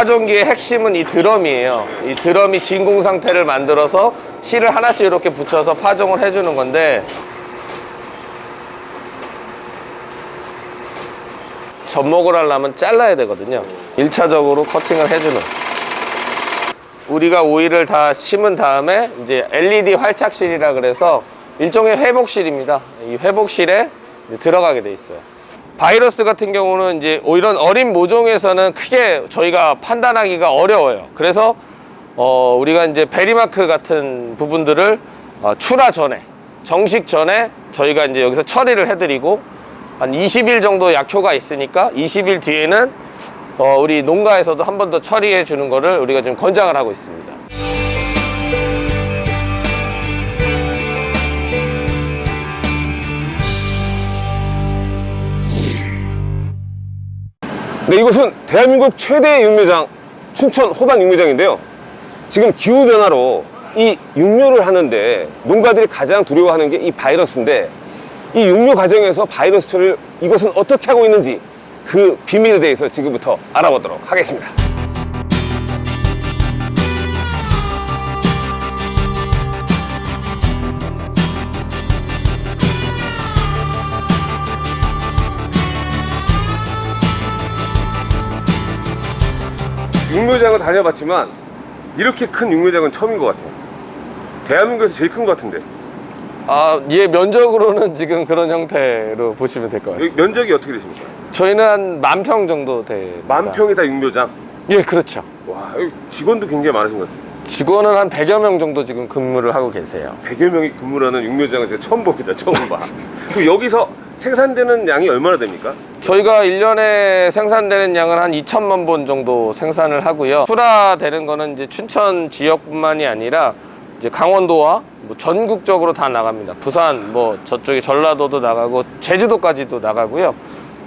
파종기의 핵심은 이 드럼이에요. 이 드럼이 진공 상태를 만들어서 실을 하나씩 이렇게 붙여서 파종을 해주는 건데 접목을 하려면 잘라야 되거든요. 1차적으로 커팅을 해주는. 우리가 오일을 다 심은 다음에 이제 LED 활착실이라 그래서 일종의 회복실입니다. 이 회복실에 들어가게 돼 있어요. 바이러스 같은 경우는 이제 이런 어린 모종에서는 크게 저희가 판단하기가 어려워요. 그래서 어, 우리가 이제 베리마크 같은 부분들을 어, 출하 전에 정식 전에 저희가 이제 여기서 처리를 해드리고 한 20일 정도 약효가 있으니까 20일 뒤에는 어, 우리 농가에서도 한 번 더 처리해 주는 거를 우리가 지금 권장을 하고 있습니다. 네, 이곳은 대한민국 최대 육묘장 춘천 호반 육묘장인데요. 지금 기후 변화로 이 육묘를 하는데 농가들이 가장 두려워하는 게 이 바이러스인데 이 육묘 과정에서 바이러스 처리를 이곳은 어떻게 하고 있는지 그 비밀에 대해서 지금부터 알아보도록 하겠습니다. 육묘장을 다녀봤지만 이렇게 큰 육묘장은 처음인 것 같아요. 대한민국에서 제일 큰 것 같은데 아, 얘 면적으로는 지금 그런 형태로 보시면 될 것 같습니다. 면적이 어떻게 되십니까? 저희는 한 만 평 정도 됩니다. 만 평이 다 육묘장. 예, 그렇죠. 와, 직원도 굉장히 많으신 것 같아요. 직원은 한 100여 명 정도 지금 근무를 하고 계세요. 100여 명이 근무하는 육묘장을 제가 처음 봅니다. 처음 봐. 그럼 여기서 생산되는 양이 얼마나 됩니까? 저희가 1년에 생산되는 양은 한 2천만 본 정도 생산을 하고요. 출하되는 거는 이제 춘천 지역뿐만이 아니라 이제 강원도와 뭐 전국적으로 다 나갑니다. 부산, 뭐 저쪽에 전라도도 나가고 제주도까지도 나가고요.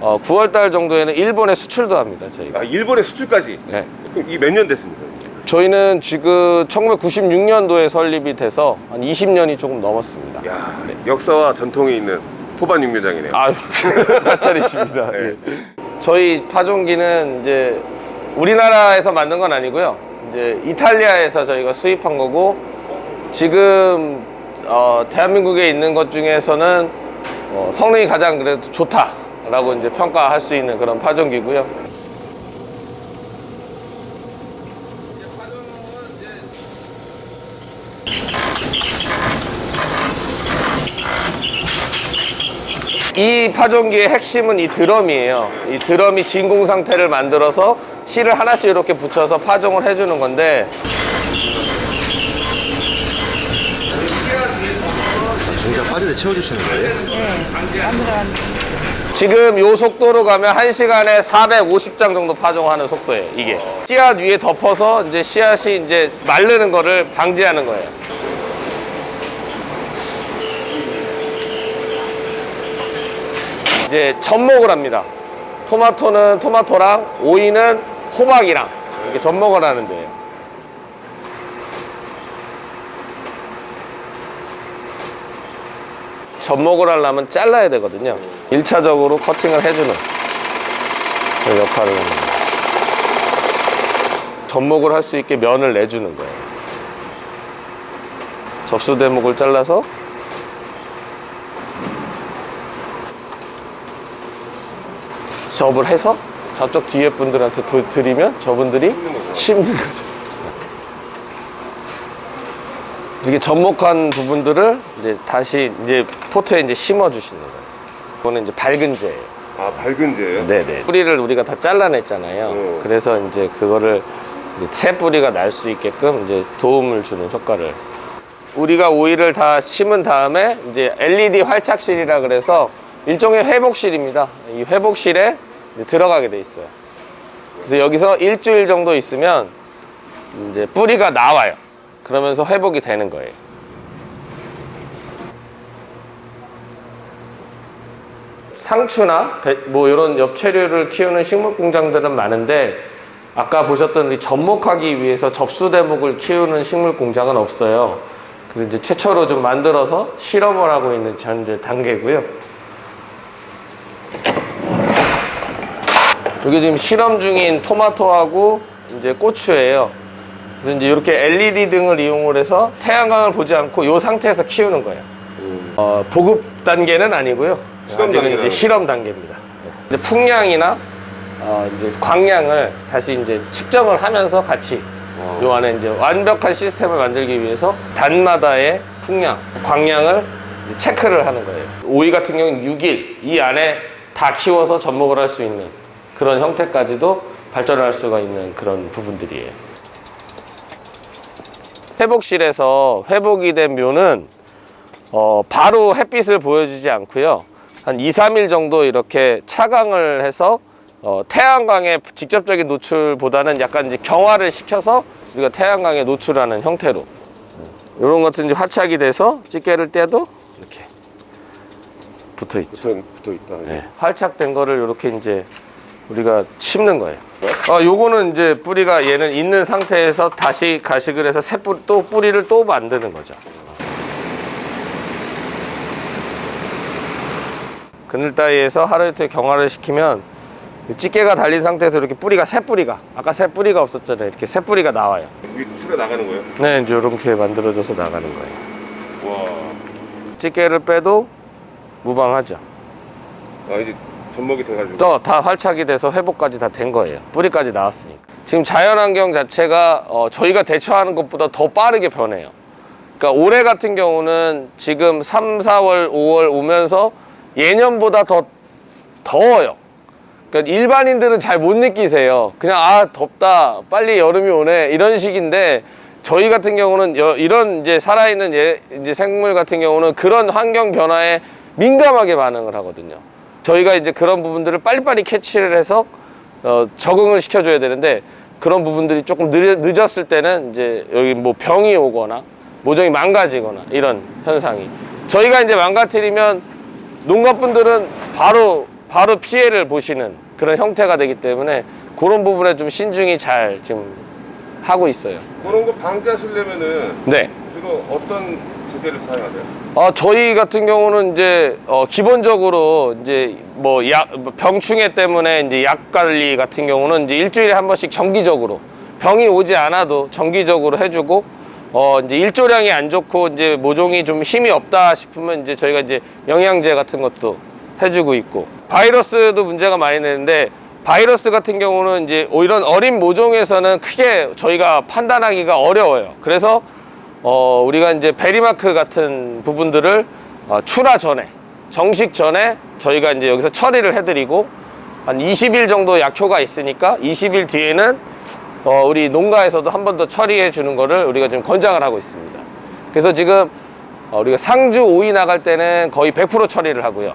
어, 9월 달 정도에는 일본에 수출도 합니다. 저희가. 아, 일본에 수출까지. 네. 그럼 이몇년 됐습니까? 저희는 지금 1996년도에 설립이 돼서 한 20년이 조금 넘었습니다. 야, 역사와 전통이 있는 포반 육묘장이네요. 아유, 마찰이십니다. 네. 예. 저희 파종기는 이제 우리나라에서 만든 건 아니고요. 이제 이탈리아에서 저희가 수입한 거고 지금 어, 대한민국에 있는 것 중에서는 어, 성능이 가장 그래도 좋다라고 이제 평가할 수 있는 그런 파종기고요. 이 파종 기의 핵심은 이 드럼이에요. 이 드럼이 진공 상태를 만들어서 실을 하나씩 이렇게 붙여서 파종을 해주는 건데 진짜 빠지게 채워주시는 거예요? 지금 요 속도로 가면 1시간에 450장 정도 파종하는 속도예요, 이게. 씨앗 위에 덮어서 이제 씨앗이 이제 마르는 거를 방지하는 거예요. 이제 접목을 합니다. 토마토는 토마토랑 오이는 호박이랑 이렇게 접목을 하는데요. 접목을 하려면 잘라야 되거든요. 1차적으로 커팅을 해주는 그 역할을 거예요. 접목을 할 수 있게 면을 내주는 거예요. 접수 대목을 잘라서 접을 해서 저쪽 뒤에 분들한테 도- 드리면 저분들이 심는 거죠. 이렇게 접목한 부분들을 이제 다시 이제 포트에 이제 심어 주시는 거예요. 이거는 이제 밝은 재예요. 아, 밝은 재예요? 네네. 뿌리를 우리가 다 잘라냈잖아요. 음. 그래서 이제 그거를 이제 새 뿌리가 날 수 있게끔 이제 도움을 주는 효과를. 우리가 오일을 다 심은 다음에 이제 LED 활착실이라 그래서 일종의 회복실입니다. 이 회복실에 들어가게 돼 있어요. 그래서 여기서 일주일 정도 있으면 이제 뿌리가 나와요. 그러면서 회복이 되는 거예요. 상추나 배- 뭐 이런 엽채류를 키우는 식물 공장들은 많은데 아까 보셨던 우리 접목하기 위해서 접수 대목을 키우는 식물 공장은 없어요. 그래서 이제 최초로 좀 만들어서 실험을 하고 있는 현재 단계고요. 이게 지금 실험 중인 토마토하고 이제 고추예요. 그래서 이제 이렇게 LED 등을 이용을 해서 태양광을 보지 않고 이 상태에서 키우는 거예요. 어, 보급 단계는 아니고요. 실험 단계라는 이제 실험 단계입니다. 이제 풍량이나 어, 이제 광량을 다시 이제 측정을 하면서 같이 요 안에 이제 완벽한 시스템을 만들기 위해서 단마다의 풍량, 광량을 체크를 하는 거예요. 오이 같은 경우는 6일 이 안에 다 키워서 접목을 할 수 있는 그런 형태까지도 발전할 수가 있는 그런 부분들이에요. 회복실에서 회복이 된 묘는 어, 바로 햇빛을 보여주지 않고요. 한 2, 3일 정도 이렇게 차광을 해서 어, 태양광의 직접적인 노출보다는 약간 이제 경화를 시켜서 우리가 태양광에 노출하는 형태로 이런 것들은 이제 화착이 돼서 집게를 떼도 이렇게 붙어 있죠. 붙어, 붙어 있다. 네. 활착된 거를 이렇게 이제 우리가 심는 거예요. 어, 요거는 이제 뿌리가 얘는 있는 상태에서 다시 가식을 해서 새 뿌리, 또 뿌리를 또 만드는 거죠. 그늘 따위에서 하루 이틀 경화를 시키면 이 찌개가 달린 상태에서 이렇게 뿌리가 새 뿌리가 아까 새 뿌리가 없었잖아요. 이렇게 새 뿌리가 나와요. 여기 수가 나가는 거예요? 네, 이제 이렇게 만들어져서 나가는 거예요. 와. 찌개를 빼도 무방하죠. 아, 이제 접목이 돼가지고. 또 다 활착이 돼서 회복까지 다 된 거예요. 뿌리까지 나왔으니까. 지금 자연환경 자체가 어, 저희가 대처하는 것보다 더 빠르게 변해요. 그러니까 올해 같은 경우는 지금 3, 4월, 5월 오면서 예년보다 더 더워요. 그러니까 일반인들은 잘 못 느끼세요. 그냥 아 덥다, 빨리 여름이 오네 이런 식인데 저희 같은 경우는 여- 이런 이제 살아있는 예, 이제 생물 같은 경우는 그런 환경 변화에 민감하게 반응을 하거든요. 저희가 이제 그런 부분들을 빨리빨리 캐치를 해서 어, 적응을 시켜줘야 되는데 그런 부분들이 조금 늦, 늦었을 때는 이제 여기 뭐 병이 오거나 모종이 망가지거나 이런 현상이 저희가 이제 망가뜨리면 농가분들은 바로 바로 피해를 보시는 그런 형태가 되기 때문에 그런 부분에 좀 신중히 잘 지금 하고 있어요. 그런 거 방지하시려면은 네. 주로 어떤 제재를 사용하세요? 어, 저희 같은 경우는 이제 어, 기본적으로 이제 뭐 약, 병충해 때문에 이제 약 관리 같은 경우는 이제 일주일에 한 번씩 정기적으로 병이 오지 않아도 정기적으로 해주고 어, 이제 일조량이 안 좋고 이제 모종이 좀 힘이 없다 싶으면 이제 저희가 이제 영양제 같은 것도 해주고 있고 바이러스도 문제가 많이 되는데 바이러스 같은 경우는 이제 이런 어린 모종에서는 크게 저희가 판단하기가 어려워요. 그래서 어, 우리가 이제 베리마크 같은 부분들을 어, 출하 전에, 정식 전에 저희가 이제 여기서 처리를 해드리고 한 20일 정도 약효가 있으니까 20일 뒤에는 어, 우리 농가에서도 한 번 더 처리해 주는 거를 우리가 지금 권장을 하고 있습니다. 그래서 지금 어, 우리가 상주 오이 나갈 때는 거의 100% 처리를 하고요.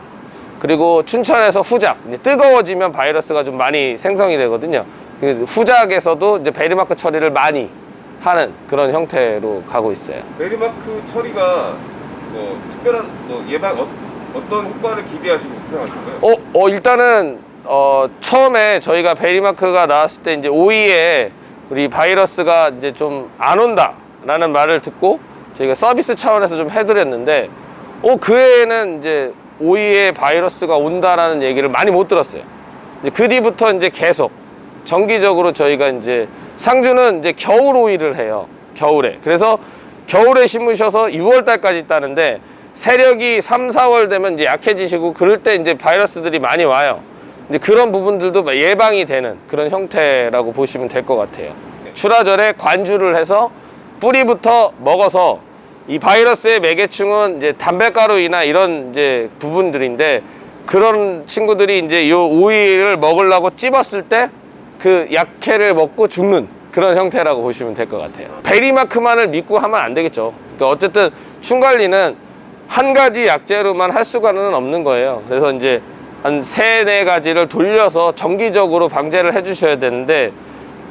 그리고 춘천에서 후작, 뜨거워지면 바이러스가 좀 많이 생성이 되거든요. 그 후작에서도 이제 베리마크 처리를 많이 하는 그런 형태로 가고 있어요. 베리마크 처리가 뭐 특별한 뭐 예방 어, 어떤 효과를 기대하시고 수행하신가요? 어, 어, 일단은, 어, 처음에 저희가 베리마크가 나왔을 때 이제 오이에 우리 바이러스가 이제 좀 안 온다 라는 말을 듣고 저희가 서비스 차원에서 좀 해드렸는데, 어, 그 해에는 이제 오이에 바이러스가 온다라는 얘기를 많이 못 들었어요. 이제 그 뒤부터 이제 계속 정기적으로 저희가 이제 상주는 이제 겨울 오이를 해요. 겨울에. 그래서 겨울에 심으셔서 6월 달까지 따는데 세력이 3, 4월 되면 이제 약해지시고 그럴 때 이제 바이러스들이 많이 와요. 이제 그런 부분들도 예방이 되는 그런 형태라고 보시면 될 것 같아요. 출하절에 관주를 해서 뿌리부터 먹어서 이 바이러스의 매개충은 이제 담배가루이나 이런 이제 부분들인데 그런 친구들이 이제 요 오이를 먹으려고 찝었을 때 그 약해를 먹고 죽는 그런 형태라고 보시면 될 것 같아요. 베리마크만을 믿고 하면 안 되겠죠. 그러니까 어쨌든 충관리는 한 가지 약재로만 할 수가는 없는 거예요. 그래서 이제 한 세네 가지를 돌려서 정기적으로 방제를 해주셔야 되는데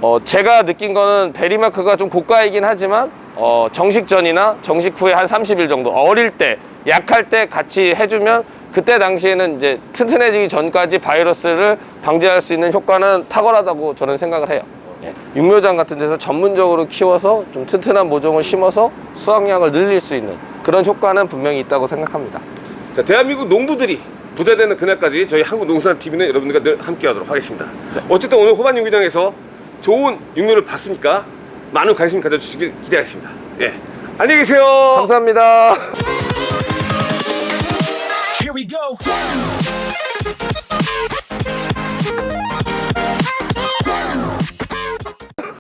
어, 제가 느낀 거는 베리마크가 좀 고가이긴 하지만 어, 정식 전이나 정식 후에 한 30일 정도 어릴 때 약할 때 같이 해주면 그때 당시에는 이제 튼튼해지기 전까지 바이러스를 방지할 수 있는 효과는 탁월하다고 저는 생각을 해요. 예. 육묘장 같은 데서 전문적으로 키워서 좀 튼튼한 모종을 심어서 수확량을 늘릴 수 있는 그런 효과는 분명히 있다고 생각합니다. 자, 대한민국 농부들이 부자 되는 그날까지 저희 한국농산TV는 여러분들과 늘 함께 하도록 하겠습니다. 어쨌든 오늘 호반 용기장에서 좋은 육류를 봤으니까 많은 관심 가져주시길 기대하겠습니다. 예. 안녕히 계세요. 감사합니다. go.